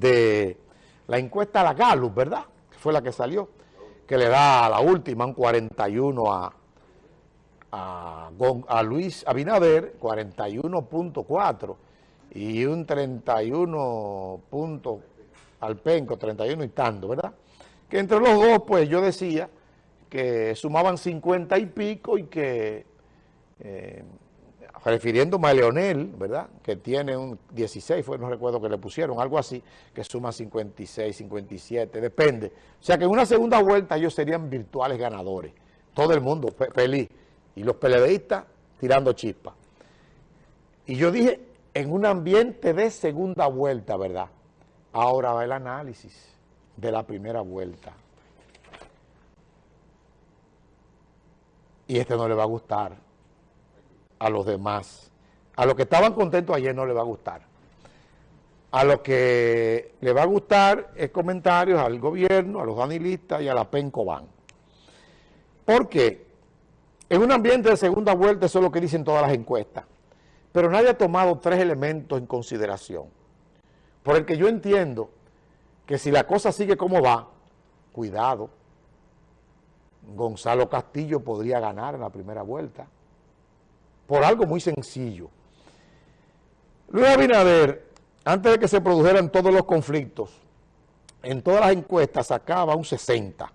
de la encuesta a la Gallup, ¿verdad? Que fue la que salió, que le da a la última un 41 a, a, a Luis Abinader, 41.4 y un 31 punto al penco, 31 y tanto, ¿verdad? Que entre los dos, pues yo decía que sumaban 50 y pico y que, eh, refiriéndome a Leonel, ¿verdad? Que tiene un 16, fue, no recuerdo que le pusieron, algo así, que suma 56, 57, depende. O sea que en una segunda vuelta ellos serían virtuales ganadores. Todo el mundo feliz. Y los peledeístas tirando chispas. Y yo dije, en un ambiente de segunda vuelta, ¿verdad? Ahora va el análisis de la primera vuelta. Y este no le va a gustar a los demás. A los que estaban contentos ayer no le va a gustar. A los que le va a gustar es comentarios al gobierno, a los danilistas y a la PENCOBAN. ¿Por qué? En un ambiente de segunda vuelta, eso es lo que dicen todas las encuestas. Pero nadie ha tomado tres elementos en consideración. Por el que yo entiendo que si la cosa sigue como va, cuidado, Gonzalo Castillo podría ganar en la primera vuelta. Por algo muy sencillo. Luis Abinader, antes de que se produjeran todos los conflictos, en todas las encuestas sacaba un 60,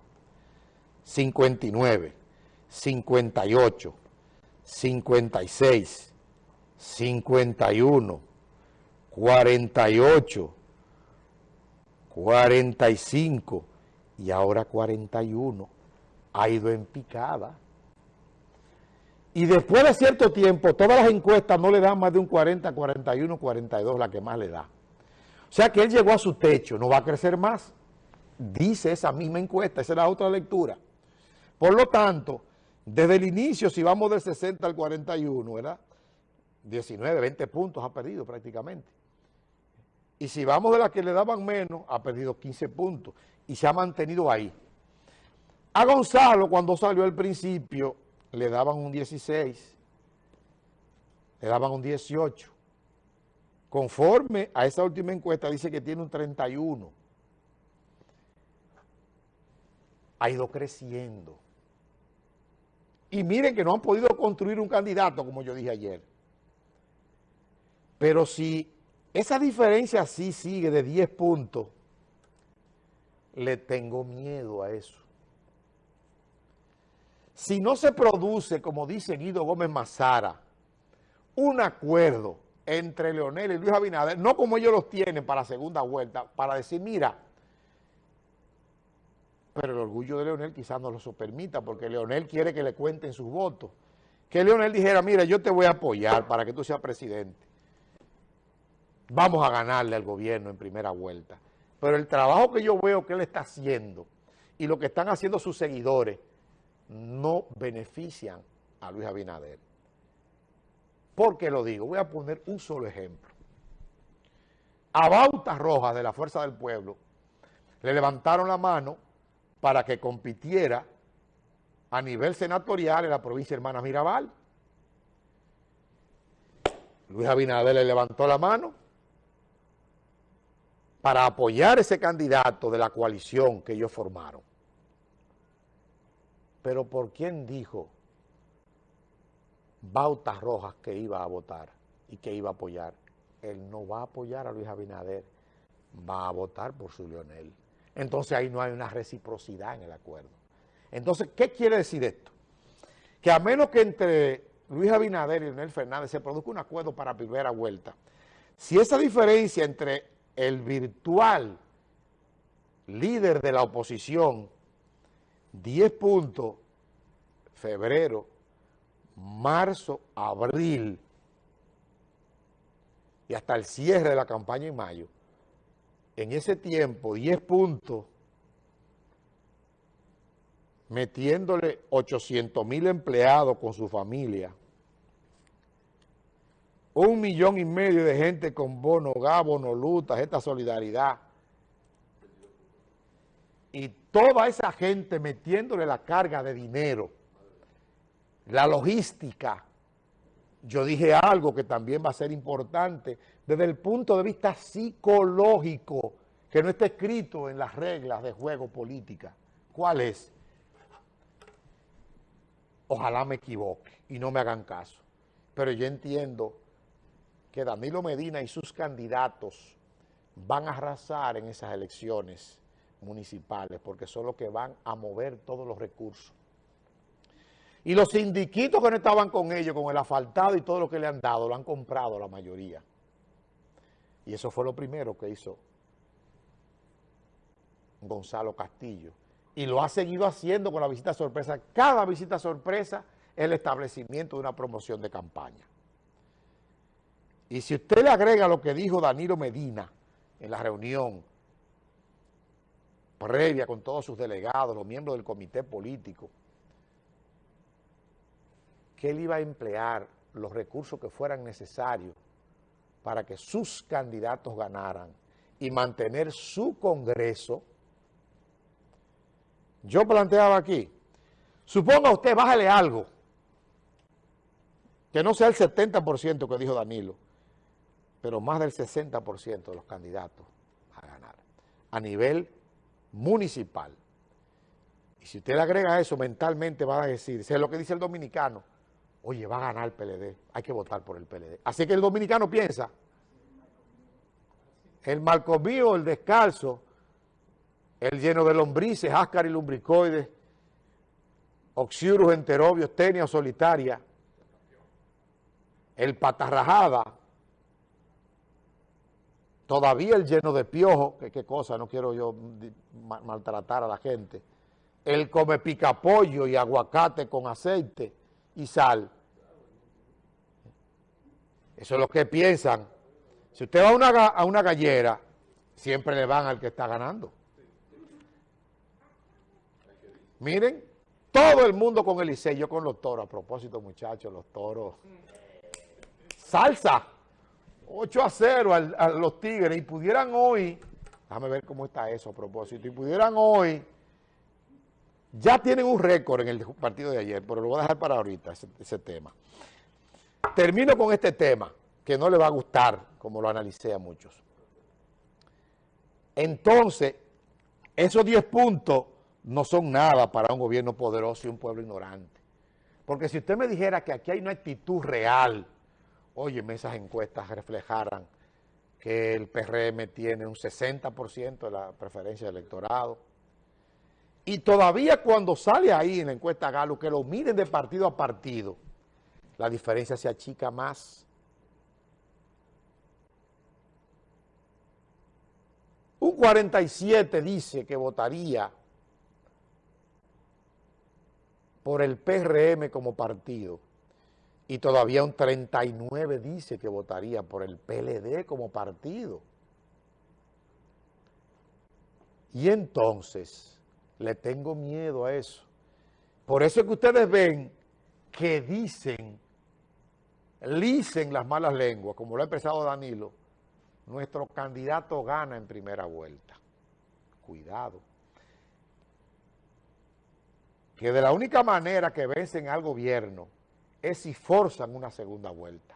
59, 58, 56, 51, 48, 45 y ahora 41. Ha ido en picada. Y después de cierto tiempo, todas las encuestas no le dan más de un 40, 41, 42, la que más le da. O sea que él llegó a su techo, no va a crecer más. Dice esa misma encuesta, esa es la otra lectura. Por lo tanto, desde el inicio, si vamos del 60 al 41, ¿verdad? 19, 20 puntos ha perdido prácticamente. Y si vamos de las que le daban menos, ha perdido 15 puntos y se ha mantenido ahí. A Gonzalo, cuando salió al principio, le daban un 16, le daban un 18. Conforme a esa última encuesta, dice que tiene un 31. Ha ido creciendo. Y miren que no han podido construir un candidato, como yo dije ayer. Pero si esa diferencia así sigue de 10 puntos, le tengo miedo a eso. Si no se produce, como dice Guido Gómez Mazara, un acuerdo entre Leonel y Luis Abinader, no como ellos los tienen para la segunda vuelta, para decir, mira, pero el orgullo de Leonel quizás no lo permita, porque Leonel quiere que le cuenten sus votos. Que Leonel dijera, mira, yo te voy a apoyar para que tú seas presidente vamos a ganarle al gobierno en primera vuelta. Pero el trabajo que yo veo que él está haciendo y lo que están haciendo sus seguidores no benefician a Luis Abinader. ¿Por qué lo digo? Voy a poner un solo ejemplo. A Bautas Rojas de la Fuerza del Pueblo le levantaron la mano para que compitiera a nivel senatorial en la provincia de Hermanas Mirabal. Luis Abinader le levantó la mano para apoyar ese candidato de la coalición que ellos formaron. Pero ¿por quién dijo Bautas Rojas que iba a votar y que iba a apoyar? Él no va a apoyar a Luis Abinader, va a votar por su Leonel. Entonces ahí no hay una reciprocidad en el acuerdo. Entonces, ¿qué quiere decir esto? Que a menos que entre Luis Abinader y Leonel Fernández se produzca un acuerdo para primera vuelta, si esa diferencia entre el virtual líder de la oposición, 10 puntos, febrero, marzo, abril, y hasta el cierre de la campaña en mayo, en ese tiempo, 10 puntos, metiéndole 800 mil empleados con su familia, un millón y medio de gente con bono GA, bono lutas, esta solidaridad. Y toda esa gente metiéndole la carga de dinero, la logística. Yo dije algo que también va a ser importante desde el punto de vista psicológico. que no está escrito en las reglas de juego política. ¿Cuál es? Ojalá me equivoque y no me hagan caso. Pero yo entiendo que Danilo Medina y sus candidatos van a arrasar en esas elecciones municipales porque son los que van a mover todos los recursos. Y los sindiquitos que no estaban con ellos, con el asfaltado y todo lo que le han dado, lo han comprado la mayoría. Y eso fue lo primero que hizo Gonzalo Castillo. Y lo ha seguido haciendo con la visita sorpresa. Cada visita sorpresa es el establecimiento de una promoción de campaña. Y si usted le agrega lo que dijo Danilo Medina en la reunión previa con todos sus delegados, los miembros del comité político, que él iba a emplear los recursos que fueran necesarios para que sus candidatos ganaran y mantener su Congreso, yo planteaba aquí, suponga usted, bájale algo, que no sea el 70% que dijo Danilo, pero más del 60% de los candidatos a ganar, a nivel municipal. Y si usted le agrega eso, mentalmente va a decir, es lo que dice el dominicano, oye, va a ganar el PLD, hay que votar por el PLD. Así que el dominicano piensa, el malcomío, el descalzo, el lleno de lombrices, áscar y lumbricoides, oxiurus, enterobios, tenia solitaria, el patarrajada, todavía el lleno de piojo, que qué cosa, no quiero yo maltratar a la gente, el come picapollo y aguacate con aceite y sal. Eso es lo que piensan si usted va a una, a una gallera, siempre le van al que está ganando. Miren, todo el mundo con el Licey, yo con los toros. A propósito, muchachos, los toros. Salsa. 8 a 0 a los Tigres. Y pudieran hoy, déjame ver cómo está eso a propósito, y pudieran hoy, ya tienen un récord en el partido de ayer, pero lo voy a dejar para ahorita, ese tema. Termino con este tema que no le va a gustar, como lo analicé a muchos. Entonces, esos 10 puntos no son nada para un gobierno poderoso y un pueblo ignorante. Porque si usted me dijera que aquí hay una actitud real, oye, esas encuestas reflejaran que el PRM tiene un 60% de la preferencia del electorado, y todavía cuando sale ahí en la encuesta Galo, que lo miren de partido a partido, la diferencia se achica más. Un 47 dice que votaría por el PRM como partido y todavía un 39 dice que votaría por el PLD como partido. Y entonces le tengo miedo a eso. Por eso es que ustedes ven que dicen, licen las malas lenguas, como lo ha expresado Danilo, nuestro candidato gana en primera vuelta. Cuidado. Que de la única manera que vencen al gobierno es si forzan una segunda vuelta.